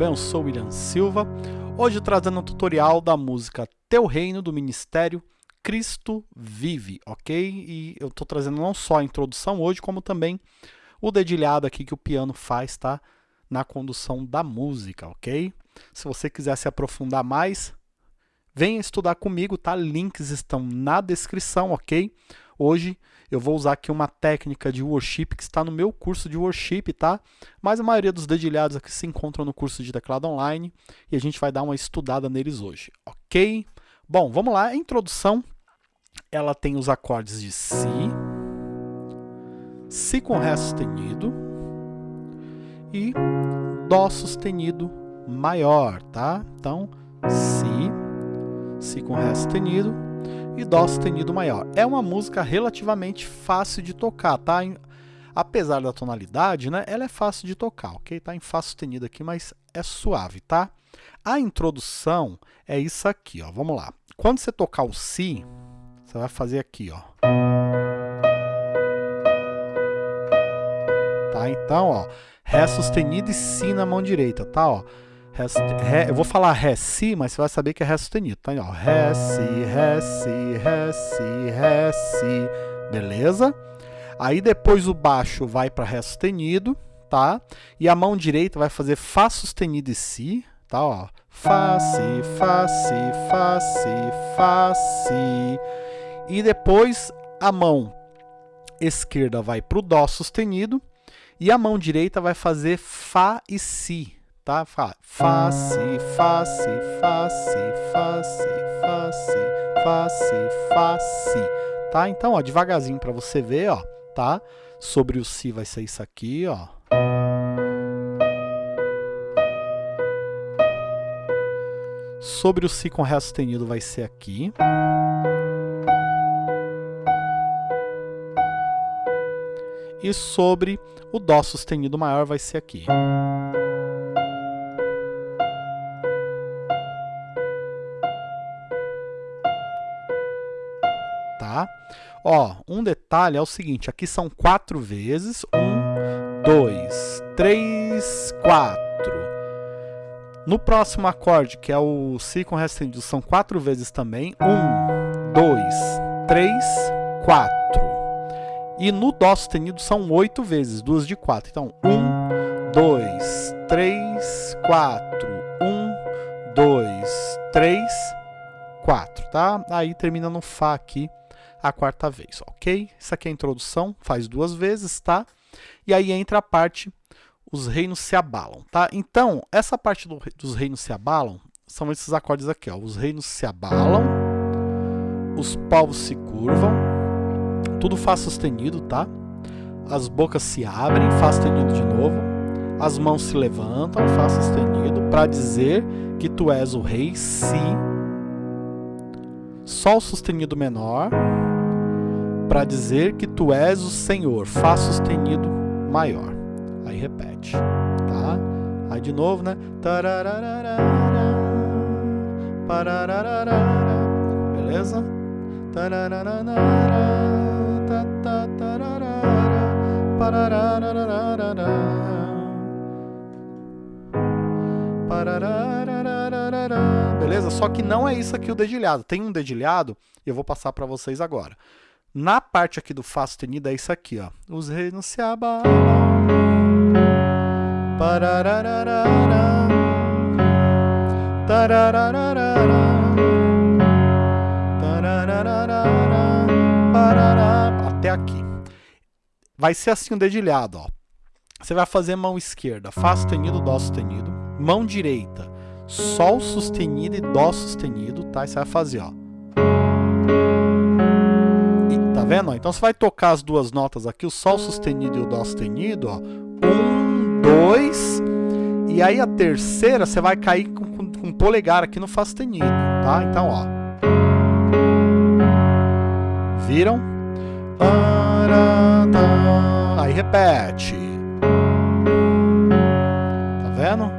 bem? Eu sou William Silva, hoje trazendo um tutorial da música Teu Reino, do Ministério Cristo Vive, ok? E eu estou trazendo não só a introdução hoje, como também o dedilhado aqui que o piano faz, tá? Na condução da música, ok? Se você quiser se aprofundar mais, venha estudar comigo, tá? Links estão na descrição, ok? Hoje eu vou usar aqui uma técnica de worship que está no meu curso de worship, tá? Mas a maioria dos dedilhados aqui se encontram no curso de teclado online e a gente vai dar uma estudada neles hoje, ok? Bom, vamos lá, a introdução, ela tem os acordes de Si, Si com Ré sustenido e Dó sustenido maior, tá? Então, Si, Si com Ré sustenido, e Dó sustenido maior. É uma música relativamente fácil de tocar, tá? apesar da tonalidade, né, ela é fácil de tocar, ok? Tá em Fá sustenido aqui, mas é suave, tá? A introdução é isso aqui, ó. Vamos lá. Quando você tocar o Si, você vai fazer aqui, ó. Tá? Então, ó, Ré sustenido e Si na mão direita, tá? Ó. Ré, ré, eu vou falar Ré, Si, mas você vai saber que é Ré sustenido. Tá? Ó, ré, Si, Ré, Si, Ré, Si, Ré, Si. Beleza? Aí depois o baixo vai para Ré sustenido, tá? E a mão direita vai fazer Fá sustenido e Si, tá? Ó, Fá, Si, Fá, Si, Fá, Si, Fá, Si. E depois a mão esquerda vai para o Dó sustenido e a mão direita vai fazer Fá e Si, tá? Fá, Fá, Si, Fá, Si, Fá, Si, Fá, Si, Fá, Si, Fá, Si, Si, tá? Então, ó, devagarzinho para você ver, ó, tá? Sobre o Si vai ser isso aqui, ó. Sobre o Si com Ré sustenido vai ser aqui. E sobre o Dó sustenido maior vai ser aqui. Ó, um detalhe é o seguinte, aqui são quatro vezes, um, dois, três, quatro. No próximo acorde, que é o Si com Ré sustenido, são quatro vezes também, um, dois, três, quatro. E no Dó sustenido são oito vezes, duas de quatro. Então, um, dois, três, quatro, um, dois, três, quatro, tá? Aí termina no Fá aqui, a quarta vez, ok? Isso aqui é a introdução, faz duas vezes, tá? E aí entra a parte, os reinos se abalam, tá? Então, essa parte do, dos reinos se abalam, são esses acordes aqui, ó. Os reinos se abalam, os povos se curvam, tudo Fá sustenido, tá? As bocas se abrem, Fá sustenido de novo, as mãos se levantam, Fá sustenido, para dizer que tu és o rei, Si, Sol sustenido menor, para dizer que tu és o Senhor, Fá sustenido maior. Aí repete, tá? Aí de novo, né? Beleza? Beleza? Só que não é isso aqui o dedilhado. Tem um dedilhado eu vou passar para vocês agora. Na parte aqui do Fá sustenido é isso aqui, ó. Os reinos se abalam. Até aqui. Vai ser assim o dedilhado, ó. Você vai fazer mão esquerda, Fá sustenido, Dó sustenido. Mão direita, Sol sustenido e Dó sustenido, tá? E você vai fazer, ó. Tá vendo? Então você vai tocar as duas notas aqui, o Sol sustenido e o Dó sustenido, ó. Um, dois. E aí a terceira você vai cair com, com, com o polegar aqui no Fá sustenido, tá? Então, ó. Viram? Aí repete. Tá vendo?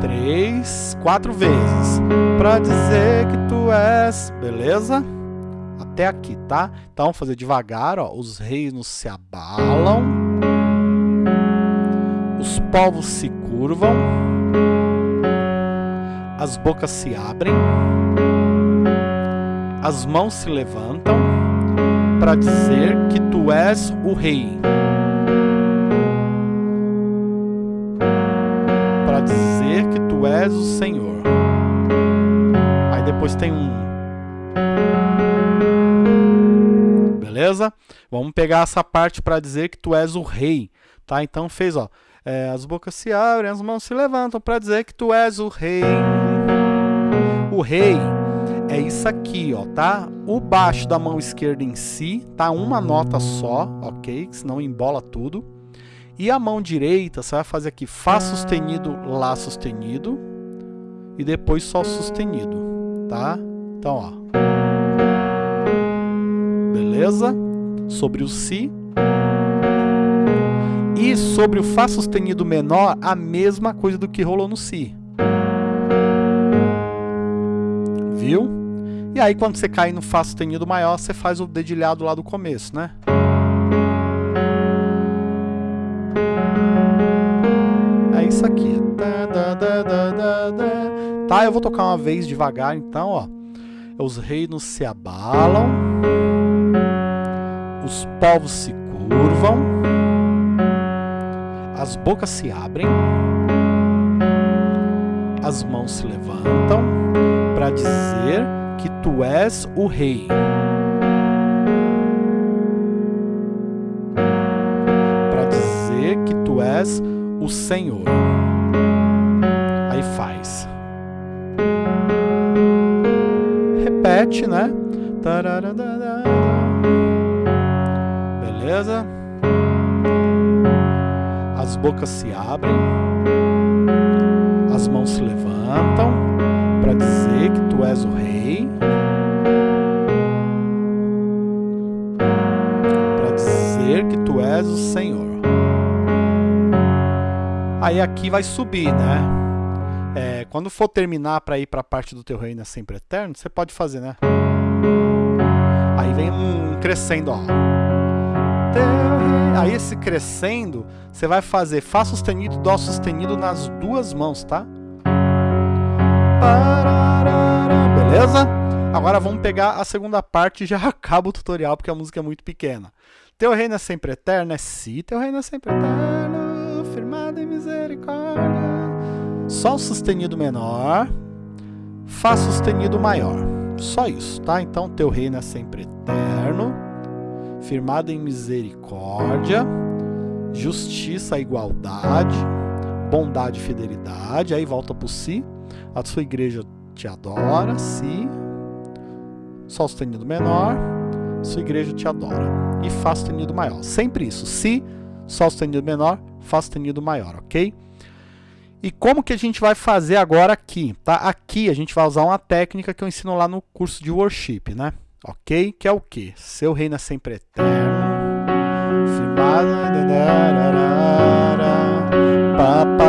Três, quatro vezes. Pra dizer que tu és. Beleza? Até aqui, tá? Então, vamos fazer devagar, ó. Os reinos se abalam. Os povos se curvam, as bocas se abrem, as mãos se levantam para dizer que tu és o rei. Para dizer que tu és o Senhor. Aí depois tem um. Vamos pegar essa parte para dizer que tu és o rei. Tá? Então fez, ó. É, as bocas se abrem, as mãos se levantam para dizer que tu és o rei. O rei é isso aqui, ó, tá? O baixo da mão esquerda em si, tá? Uma nota só, ok? Senão embola tudo. E a mão direita, você vai fazer aqui Fá sustenido, Lá sustenido. E depois Sol sustenido, tá? Então, ó. Beleza? Sobre o Si. E sobre o Fá sustenido menor, a mesma coisa do que rolou no Si. Viu? E aí quando você cai no Fá sustenido maior, você faz o dedilhado lá do começo, né? É isso aqui. Tá, eu vou tocar uma vez devagar, então, ó. Os reinos se abalam, os povos se curvam, as bocas se abrem, as mãos se levantam para dizer que tu és o rei. Para dizer que tu és o Senhor. Aí faz. Repete, né? Beleza? As bocas se abrem, as mãos se levantam para dizer que tu és o rei. Para dizer que tu és o Senhor. Aí aqui vai subir, né? É, quando for terminar para ir para a parte do teu reino é sempre eterno, você pode fazer, né? Aí vem um crescendo, ó. Aí esse crescendo, você vai fazer Fá sustenido Dó sustenido nas duas mãos, tá? Beleza? Agora vamos pegar a segunda parte e já acaba o tutorial, porque a música é muito pequena. Teu reino é sempre eterno, é Si, teu reino é sempre eterno, firmado em misericórdia. Sol sustenido menor, Fá sustenido maior. Só isso, tá? Então teu reino é sempre eterno, firmado em misericórdia, justiça, igualdade, bondade e fidelidade. Aí volta pro Si. A sua igreja te adora, Si. Sol sustenido menor, sua igreja te adora. E Fá sustenido maior. Sempre isso. Si, Sol sustenido menor, Fá sustenido maior, ok? E como que a gente vai fazer agora aqui? Tá? Aqui a gente vai usar uma técnica que eu ensino lá no curso de worship, né? Ok? Que é o que? Seu reino é sempre eterno. Beleza?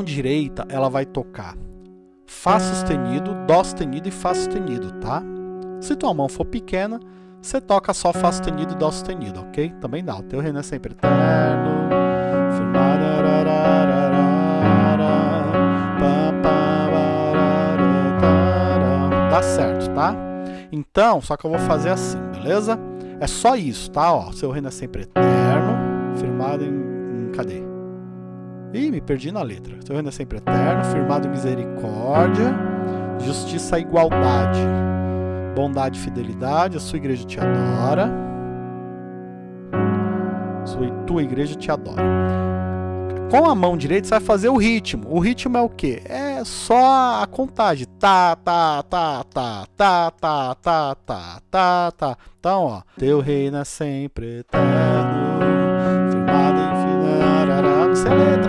Mão direita, ela vai tocar Fá sustenido, Dó sustenido e Fá sustenido, tá? Se tua mão for pequena, você toca só Fá sustenido e Dó sustenido, ok? Também dá. O teu reino é sempre eterno. Dá certo, tá? Então, só que eu vou fazer assim, beleza? É só isso, tá? Ó, seu reino é sempre eterno, firmado em, em cadê? Ih, me perdi na letra. Seu reino é sempre eterno, firmado em misericórdia, justiça e igualdade, bondade e fidelidade. A sua igreja te adora. Sua, tua igreja te adora. Com a mão direita você vai fazer o ritmo. O ritmo é o quê? É só a contagem. Tá, tá, tá, tá, tá, tá, tá, tá, tá, tá. Então, ó. Teu reino é sempre eterno, firmado em final. Não sei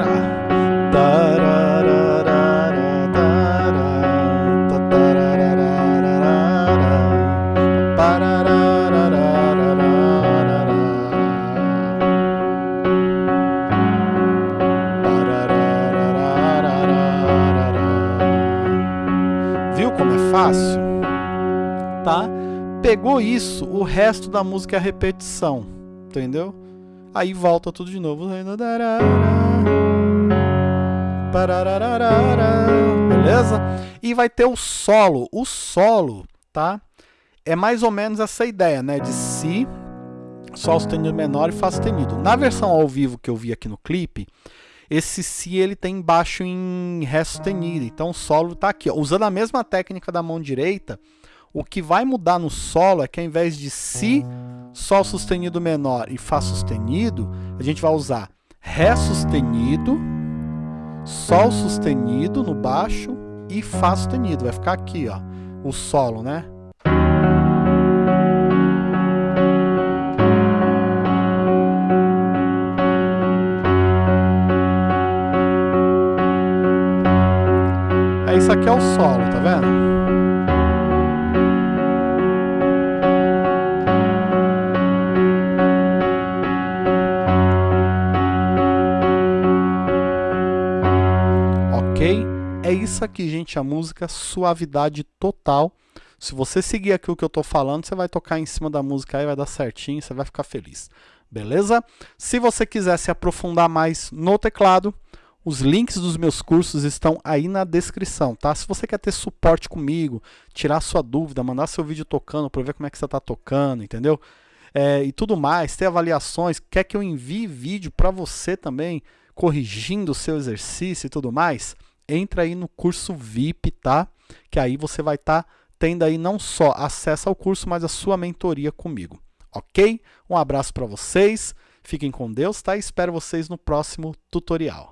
letra. como é fácil? Tá? Pegou isso, o resto da música é repetição, entendeu? Aí volta tudo de novo. Beleza? E vai ter o solo. O solo, tá? É mais ou menos essa ideia, né? De Si, Sol sustenido menor e Fá sustenido. Na versão ao vivo que eu vi aqui no clipe, esse Si ele tem baixo em Ré sustenido. Então o solo tá aqui. Ó. Usando a mesma técnica da mão direita, o que vai mudar no solo é que ao invés de Si, Sol sustenido menor e Fá sustenido, a gente vai usar Ré sustenido, Sol sustenido no baixo e Fá sustenido. Vai ficar aqui, ó, o solo, né? Isso aqui é o solo, tá vendo? É isso aqui, gente, a música suavidade total. Se você seguir aqui o que eu estou falando, você vai tocar em cima da música aí, vai dar certinho, você vai ficar feliz. Beleza? Se você quiser se aprofundar mais no teclado, os links dos meus cursos estão aí na descrição, tá? Se você quer ter suporte comigo, tirar sua dúvida, mandar seu vídeo tocando para ver como é que você está tocando, entendeu? É, e tudo mais, ter avaliações, quer que eu envie vídeo para você também, corrigindo o seu exercício e tudo mais, entra aí no curso VIP, tá? Que aí você vai estar tá tendo aí não só acesso ao curso, mas a sua mentoria comigo, ok? Um abraço para vocês, fiquem com Deus, tá? espero vocês no próximo tutorial.